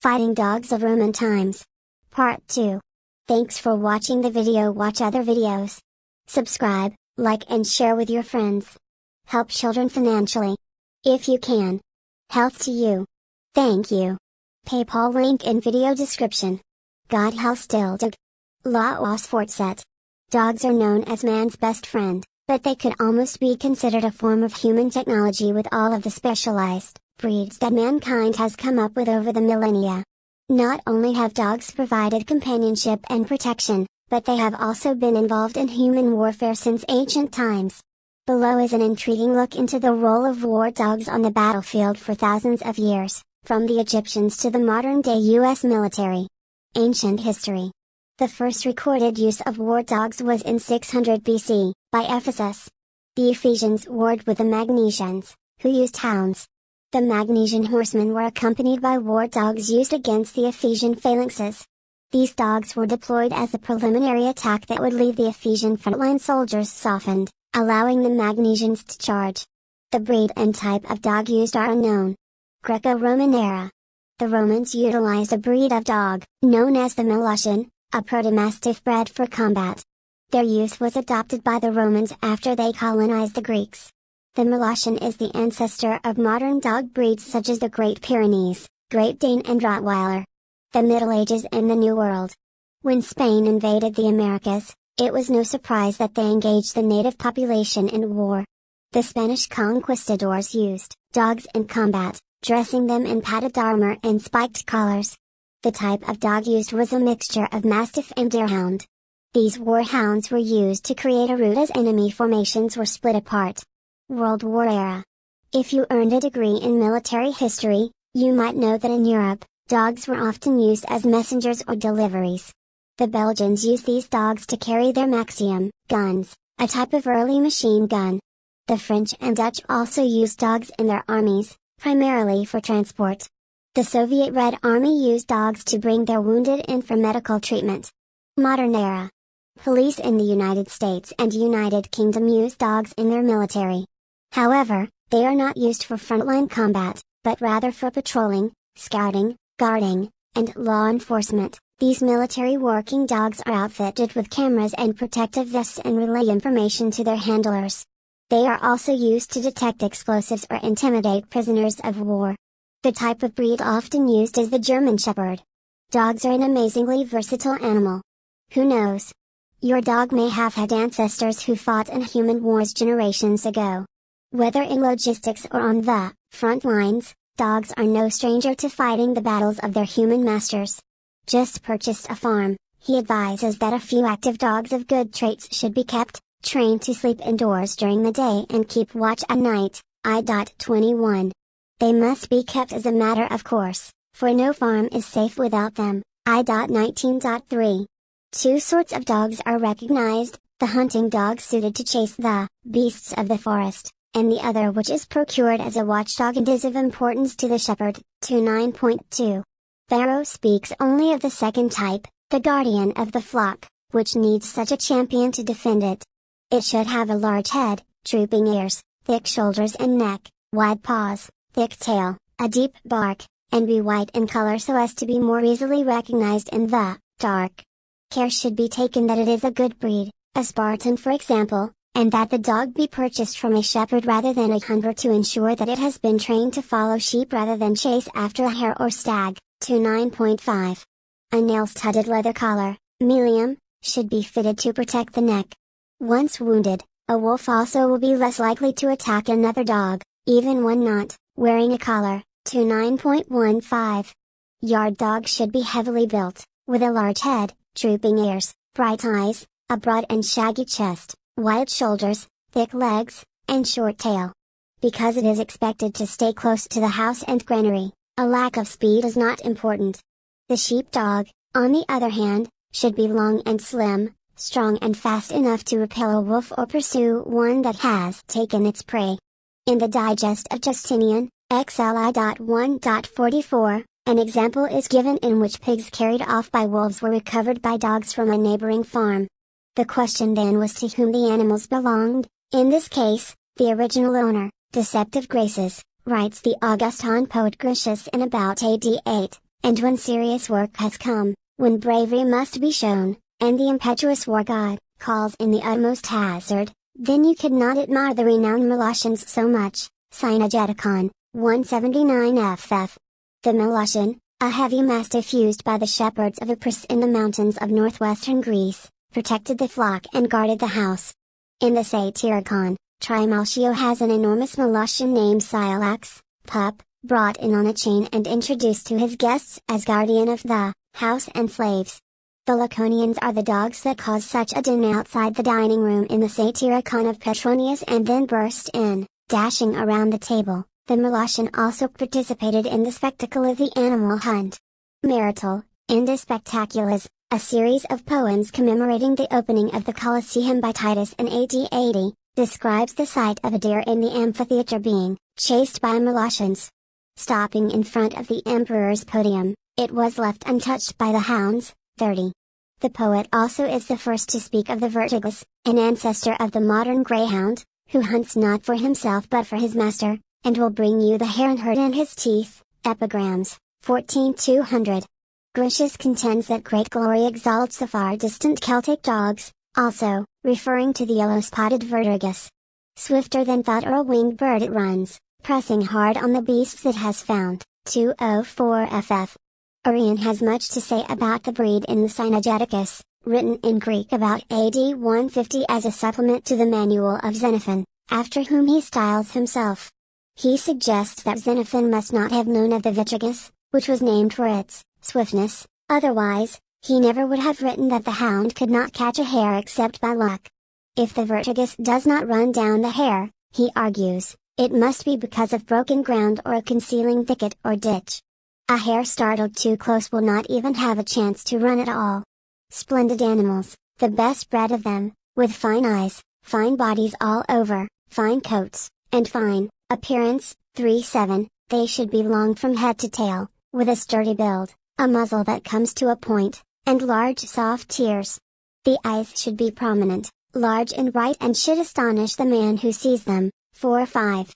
Fighting Dogs of Roman Times. Part 2. Thanks for watching the video watch other videos. Subscribe, like and share with your friends. Help children financially. If you can. Health to you. Thank you. PayPal link in video description. God Dog. La was Fortset. Dogs are known as man's best friend, but they could almost be considered a form of human technology with all of the specialized breeds that mankind has come up with over the millennia. Not only have dogs provided companionship and protection, but they have also been involved in human warfare since ancient times. Below is an intriguing look into the role of war dogs on the battlefield for thousands of years, from the Egyptians to the modern-day U.S. military. Ancient history. The first recorded use of war dogs was in 600 BC, by Ephesus. The Ephesians warred with the Magnesians, who used hounds, the Magnesian horsemen were accompanied by war dogs used against the Ephesian phalanxes. These dogs were deployed as a preliminary attack that would leave the Ephesian frontline soldiers softened, allowing the Magnesians to charge. The breed and type of dog used are unknown. Greco-Roman era. The Romans utilized a breed of dog, known as the Molossian, a protomastiff bred for combat. Their use was adopted by the Romans after they colonized the Greeks. The Molossian is the ancestor of modern dog breeds such as the Great Pyrenees, Great Dane and Rottweiler. The Middle Ages and the New World. When Spain invaded the Americas, it was no surprise that they engaged the native population in war. The Spanish conquistadors used dogs in combat, dressing them in padded armor and spiked collars. The type of dog used was a mixture of Mastiff and Deerhound. These warhounds were used to create a route as enemy formations were split apart. World War era. If you earned a degree in military history, you might know that in Europe, dogs were often used as messengers or deliveries. The Belgians used these dogs to carry their Maxim guns, a type of early machine gun. The French and Dutch also used dogs in their armies, primarily for transport. The Soviet Red Army used dogs to bring their wounded in for medical treatment. Modern era. Police in the United States and United Kingdom use dogs in their military. However, they are not used for frontline combat, but rather for patrolling, scouting, guarding, and law enforcement. These military working dogs are outfitted with cameras and protective vests and relay information to their handlers. They are also used to detect explosives or intimidate prisoners of war. The type of breed often used is the German Shepherd. Dogs are an amazingly versatile animal. Who knows? Your dog may have had ancestors who fought in human wars generations ago. Whether in logistics or on the front lines, dogs are no stranger to fighting the battles of their human masters. Just purchased a farm, he advises that a few active dogs of good traits should be kept, trained to sleep indoors during the day and keep watch at night. I.21. They must be kept as a matter of course, for no farm is safe without them. I.19.3. Two sorts of dogs are recognized, the hunting dog suited to chase the beasts of the forest, and the other which is procured as a watchdog and is of importance to the shepherd. 29.2. Varro speaks only of the second type, the guardian of the flock, which needs such a champion to defend it. It should have a large head, drooping ears, thick shoulders and neck, wide paws, thick tail, a deep bark, and be white in color so as to be more easily recognized in the dark. Care should be taken that it is a good breed, a Spartan for example, and that the dog be purchased from a shepherd rather than a hunter to ensure that it has been trained to follow sheep rather than chase after a hare or stag. 29.5. A nail-studded leather collar, Milium, should be fitted to protect the neck. Once wounded, a wolf also will be less likely to attack another dog, even when not wearing a collar. 29.15. Yard dogs should be heavily built, with a large head, drooping ears, bright eyes, a broad and shaggy chest, wide shoulders, thick legs, and short tail. Because it is expected to stay close to the house and granary, a lack of speed is not important. The sheepdog, on the other hand, should be long and slim, strong and fast enough to repel a wolf or pursue one that has taken its prey. In the Digest of Justinian, XLI.1.44, an example is given in which pigs carried off by wolves were recovered by dogs from a neighboring farm. The question then was to whom the animals belonged, in this case, the original owner, Deceptive Graces, writes the Augustan poet Gratius in about AD 8, and when serious work has come, when bravery must be shown, and the impetuous war god, calls in the utmost hazard, then you could not admire the renowned Molossians so much, Cynegeticon, 179 ff. The Molossian, a heavy mastiff used by the shepherds of Epirus in the mountains of northwestern Greece, protected the flock and guarded the house. In the Satyricon, Trimalchio has an enormous Molossian named Scylax, pup, brought in on a chain and introduced to his guests as guardian of the house and slaves. The Laconians are the dogs that cause such a din outside the dining room in the Satyricon of Petronius and then burst in, dashing around the table. The Molossian also participated in the spectacle of the animal hunt. Martial, in De Spectaculis, a series of poems commemorating the opening of the Colosseum by Titus in AD 80, describes the sight of a deer in the amphitheater being chased by Molossians. Stopping in front of the emperor's podium, it was left untouched by the hounds. 30. The poet also is the first to speak of the vertragus, an ancestor of the modern greyhound, who hunts not for himself but for his master, and will bring you the and herd in his teeth. Epigrams, 14200. Gratius contends that great glory exalts the far distant Celtic dogs, also, referring to the yellow-spotted vertragus. Swifter than thought or a winged bird it runs, pressing hard on the beasts it has found. 204 ff. Arrian has much to say about the breed in the Cynegeticus, written in Greek about AD 150 as a supplement to the Manual of Xenophon, after whom he styles himself. He suggests that Xenophon must not have known of the Vertragus, which was named for its swiftness, otherwise, he never would have written that the hound could not catch a hare except by luck. If the Vertragus does not run down the hare, he argues, it must be because of broken ground or a concealing thicket or ditch. A hare startled too close will not even have a chance to run at all. Splendid animals, the best bred of them, with fine eyes, fine bodies all over, fine coats, and fine, Appearance 3-7, they should be long from head to tail, with a sturdy build, a muzzle that comes to a point, and large soft ears. The eyes should be prominent, large and bright and should astonish the man who sees them. 4-5.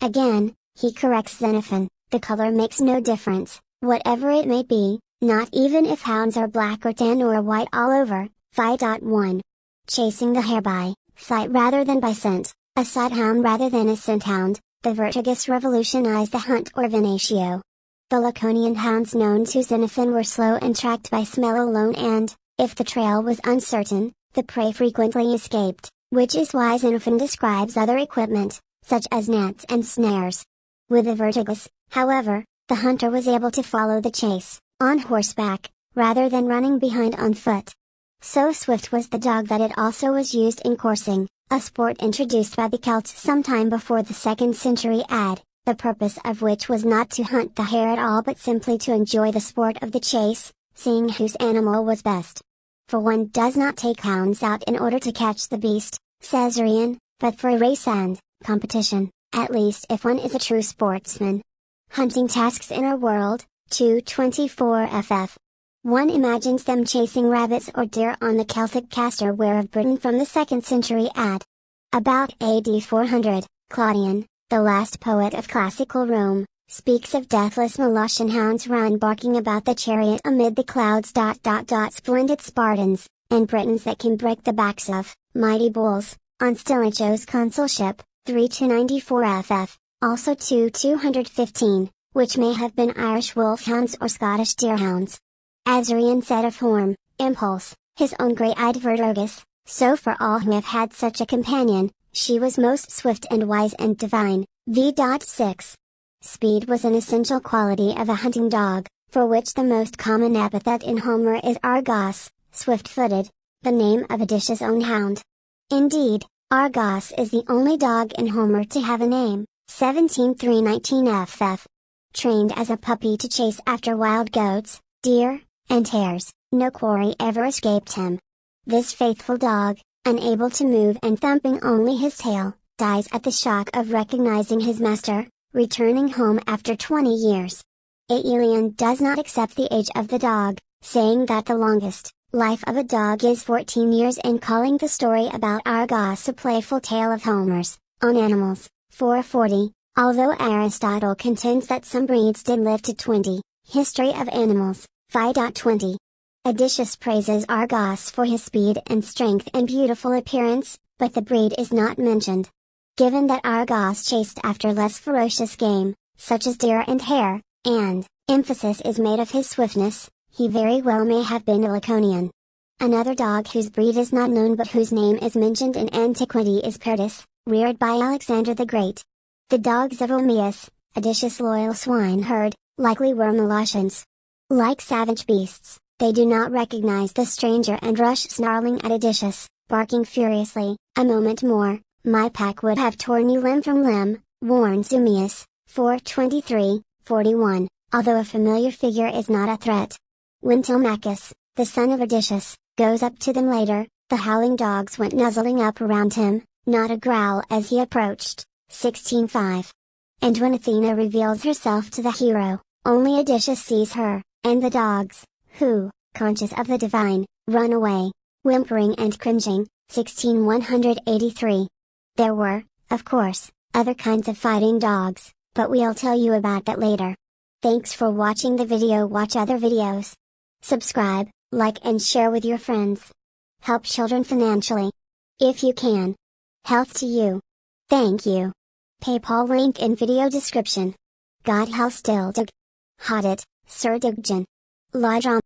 Again, he corrects Xenophon, the color makes no difference, whatever it may be, not even if hounds are black or tan or white all over. 5.1. Chasing the hare by sight rather than by scent, a sight hound rather than a scent hound, the Vertragus revolutionized the hunt or venatio. The Laconian hounds known to Xenophon were slow and tracked by smell alone and, if the trail was uncertain, the prey frequently escaped, which is why Xenophon describes other equipment, such as nets and snares. With the Vertragus, however, the hunter was able to follow the chase, on horseback, rather than running behind on foot. So swift was the dog that it also was used in coursing, a sport introduced by the Celts sometime before the 2nd century AD, the purpose of which was not to hunt the hare at all but simply to enjoy the sport of the chase, seeing whose animal was best. For one does not take hounds out in order to catch the beast, says Arrian, but for a race and competition, at least if one is a true sportsman. Hunting tasks in our world, 224 ff. One imagines them chasing rabbits or deer on the Celtic castor ware of Britain from the 2nd century AD. About AD 400, Claudian, the last poet of classical Rome, speaks of deathless Molossian hounds run barking about the chariot amid the clouds. Dot, dot, dot, splendid Spartans, and Britons that can break the backs of mighty bulls, on Stilicho's consulship, 3 to 94 ff, also 2 215, which may have been Irish wolfhounds or Scottish deerhounds. Azarian said of Horm, Impulse, his own grey-eyed Vertragus, so for all who have had such a companion, she was most swift and wise and divine. V.6. Speed was an essential quality of a hunting dog, for which the most common epithet in Homer is Argos, swift-footed, the name of Odysseus' own hound. Indeed, Argos is the only dog in Homer to have a name, 17319 ff. Trained as a puppy to chase after wild goats, deer, and hares, no quarry ever escaped him. This faithful dog, unable to move and thumping only his tail, dies at the shock of recognizing his master, returning home after 20 years. Aelian does not accept the age of the dog, saying that the longest life of a dog is 14 years and calling the story about Argos a playful tale of Homer's, on animals, 440, although Aristotle contends that some breeds did live to 20, History of Animals, 5.20. Odysseus praises Argos for his speed and strength and beautiful appearance, but the breed is not mentioned. Given that Argos chased after less ferocious game, such as deer and hare, and emphasis is made of his swiftness, he very well may have been a Laconian. Another dog whose breed is not known but whose name is mentioned in antiquity is Perdius, reared by Alexander the Great. The dogs of Eumaeus, Odysseus' loyal swineherd, likely were Molossians. Like savage beasts, they do not recognize the stranger and rush snarling at Odysseus, barking furiously, a moment more, my pack would have torn you limb from limb, warns Eumaeus, 423, 41, although a familiar figure is not a threat. When Telemachus, the son of Odysseus, goes up to them later, the howling dogs went nuzzling up around him, not a growl as he approached, 16.5. And when Athena reveals herself to the hero, only Odysseus sees her, and the dogs, who, conscious of the divine, run away, whimpering and cringing, 16183. There were, of course, other kinds of fighting dogs, but we'll tell you about that later. Thanks for watching the video watch other videos. Subscribe, like and share with your friends. Help children financially. If you can. Health to you. Thank you. PayPal link in video description. God help still Hastildug. Hadit, Sir Dugjan. Lajam.